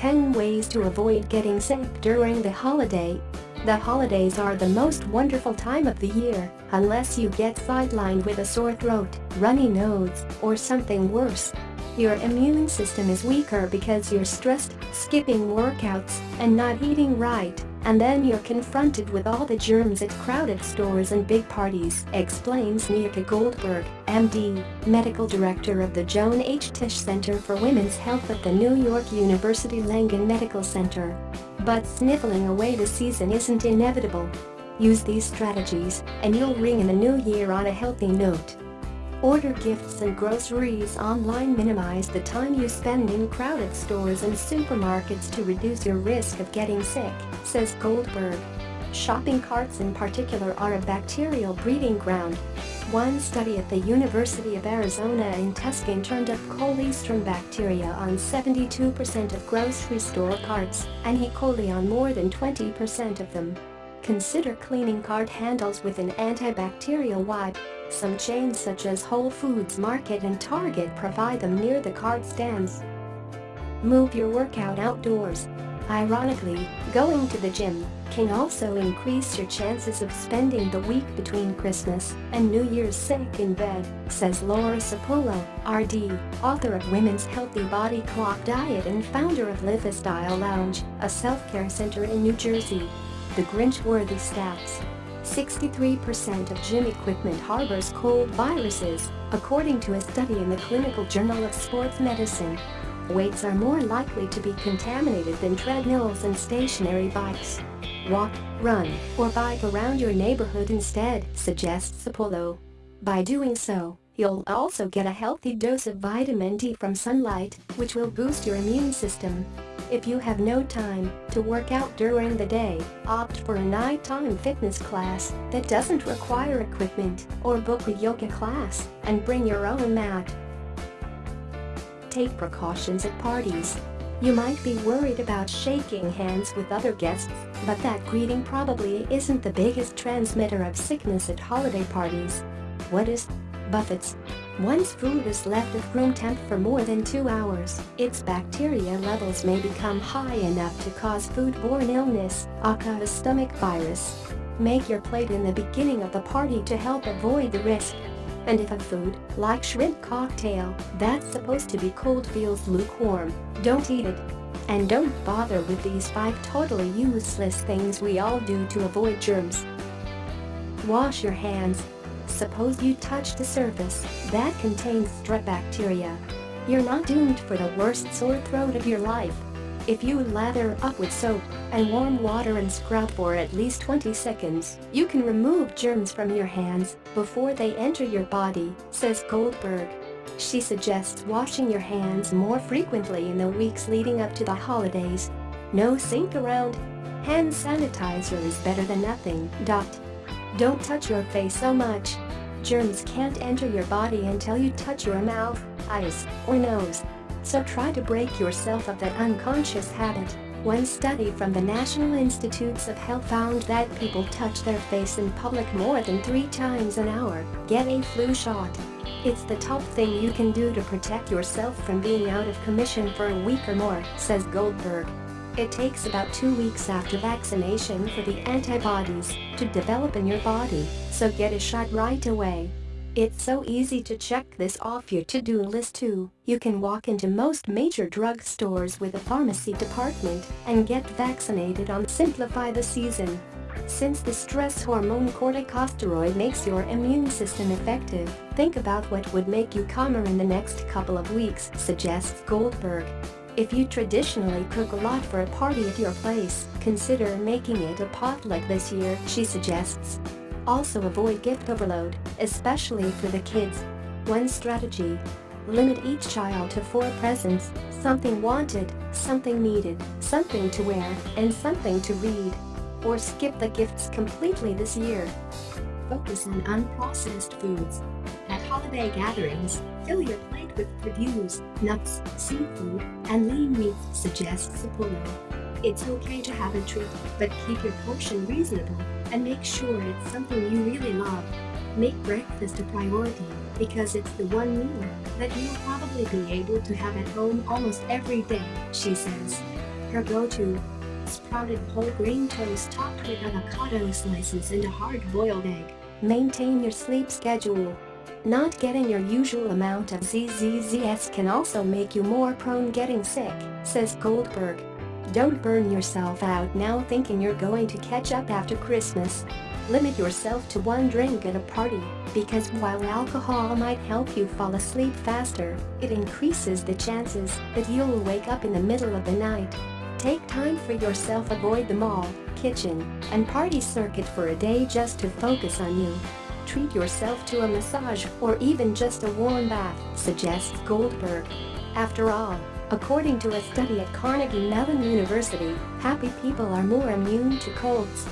10 ways to avoid getting sick during the holiday. The holidays are the most wonderful time of the year, unless you get sidelined with a sore throat, runny nose, or something worse. Your immune system is weaker because you're stressed, skipping workouts, and not eating right, and then you're confronted with all the germs at crowded stores and big parties, explains Nieca Goldberg, MD, medical director of the Joan H. Tisch Center for Women's Health at the New York University Langone Medical Center. But sniffling away the season isn't inevitable. Use these strategies, and you'll ring in the new year on a healthy note. Order gifts and groceries online minimize the time you spend in crowded stores and supermarkets to reduce your risk of getting sick, says Goldberg. Shopping carts in particular are a bacterial breeding ground. One study at the University of Arizona in Tucson turned up coliform bacteria on 72% of grocery store carts and E. coli on more than 20% of them. Consider cleaning cart handles with an antibacterial wipe. Some chains such as Whole Foods Market and Target provide them near the cart stands. Move your workout outdoors. Ironically, going to the gym can also increase your chances of spending the week between Christmas and New Year's sick in bed, says Laura Cipullo, RD, author of Women's Healthy Body Clock Diet and founder of Live Lounge, a self-care center in New Jersey. The Grinch-worthy stats. 63% of gym equipment harbors cold viruses, according to a study in the Clinical Journal of Sports Medicine. Weights are more likely to be contaminated than treadmills and stationary bikes. Walk, run, or bike around your neighborhood instead, suggests Cipullo. By doing so, you'll also get a healthy dose of vitamin D from sunlight, which will boost your immune system. If you have no time to work out during the day, opt for a nighttime fitness class that doesn't require equipment or book a yoga class and bring your own mat. Take precautions at parties. You might be worried about shaking hands with other guests, but that greeting probably isn't the biggest transmitter of sickness at holiday parties. What is Buffets once food is left at room temp for more than two hours, its bacteria levels may become high enough to cause foodborne illness, aka a stomach virus. Make your plate in the beginning of the party to help avoid the risk. And if a food, like shrimp cocktail, that's supposed to be cold feels lukewarm, don't eat it. And don't bother with these 5 totally useless things we all do to avoid germs. Wash your hands, Suppose you touched a surface that contains strep bacteria. You're not doomed for the worst sore throat of your life. If you lather up with soap and warm water and scrub for at least 20 seconds, you can remove germs from your hands before they enter your body, says Goldberg. She suggests washing your hands more frequently in the weeks leading up to the holidays. No sink around. Hand sanitizer is better than nothing. Dot. Don't touch your face so much. Germs can't enter your body until you touch your mouth, eyes, or nose. So try to break yourself of that unconscious habit. One study from the National Institutes of Health found that people touch their face in public more than three times an hour, get a flu shot. It's the top thing you can do to protect yourself from being out of commission for a week or more, says Goldberg. It takes about two weeks after vaccination for the antibodies to develop in your body, so get a shot right away. It's so easy to check this off your to-do list too. You can walk into most major drug stores with a pharmacy department and get vaccinated on Simplify the Season. Since the stress hormone corticosteroid makes your immune system effective, think about what would make you calmer in the next couple of weeks, suggests Goldberg. If you traditionally cook a lot for a party at your place, consider making it a potluck this year, she suggests. Also avoid gift overload, especially for the kids. One strategy. Limit each child to four presents, something wanted, something needed, something to wear, and something to read. Or skip the gifts completely this year. Focus on unprocessed foods. At holiday gatherings, fill your plate with produce, nuts, seafood, and lean meats, suggests Cipullo. It's okay to have a treat, but keep your portion reasonable and make sure it's something you really love. Make breakfast a priority because it's the one meal that you'll probably be able to have at home almost every day, she says. her go-to. Sprouted whole grain toast topped with avocado slices and a hard-boiled egg. Maintain your sleep schedule. Not getting your usual amount of ZZZS can also make you more prone getting sick, says Goldberg. Don't burn yourself out now thinking you're going to catch up after Christmas. Limit yourself to one drink at a party, because while alcohol might help you fall asleep faster, it increases the chances that you'll wake up in the middle of the night. Take time for yourself avoid the mall, kitchen, and party circuit for a day just to focus on you. Treat yourself to a massage or even just a warm bath, suggests Goldberg. After all, according to a study at Carnegie Mellon University, happy people are more immune to colds,